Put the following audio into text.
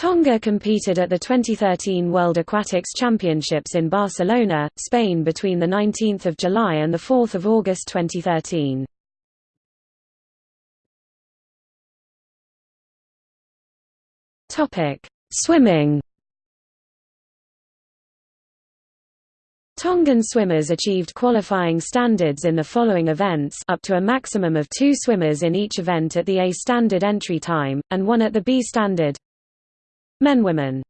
Tonga competed at the 2013 World Aquatics Championships in Barcelona, Spain between 19 July and 4 August 2013. Swimming Tongan swimmers achieved qualifying standards in the following events up to a maximum of two swimmers in each event at the A standard entry time, and one at the B standard Men Women